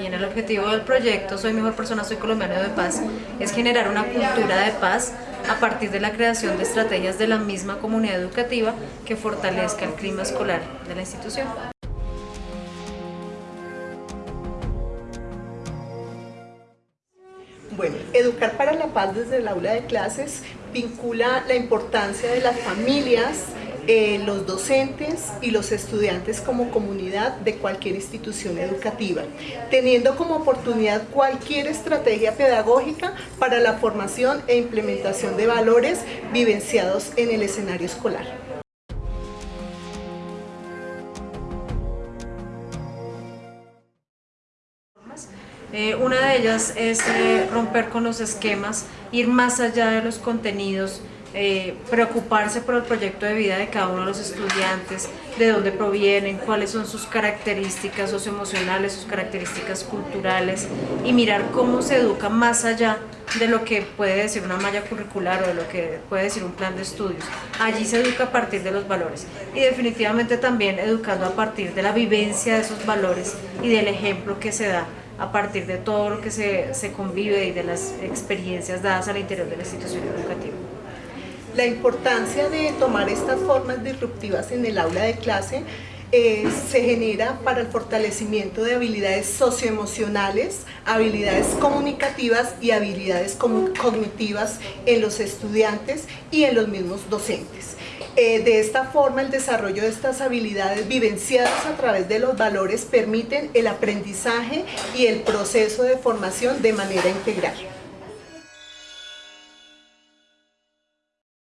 y en el objetivo del proyecto Soy Mejor Persona, Soy Colombiano de Paz es generar una cultura de paz a partir de la creación de estrategias de la misma comunidad educativa que fortalezca el clima escolar de la institución. Bueno, Educar para la Paz desde el aula de clases vincula la importancia de las familias, eh, los docentes y los estudiantes como comunidad de cualquier institución educativa, teniendo como oportunidad cualquier estrategia pedagógica para la formación e implementación de valores vivenciados en el escenario escolar. Eh, una de ellas es eh, romper con los esquemas, ir más allá de los contenidos, eh, preocuparse por el proyecto de vida de cada uno de los estudiantes, de dónde provienen, cuáles son sus características socioemocionales, sus características culturales y mirar cómo se educa más allá de lo que puede decir una malla curricular o de lo que puede decir un plan de estudios. Allí se educa a partir de los valores y definitivamente también educando a partir de la vivencia de esos valores y del ejemplo que se da a partir de todo lo que se, se convive y de las experiencias dadas al interior de la institución educativa. La importancia de tomar estas formas disruptivas en el aula de clase eh, se genera para el fortalecimiento de habilidades socioemocionales, habilidades comunicativas y habilidades cognitivas en los estudiantes y en los mismos docentes. Eh, de esta forma, el desarrollo de estas habilidades vivenciadas a través de los valores permiten el aprendizaje y el proceso de formación de manera integral.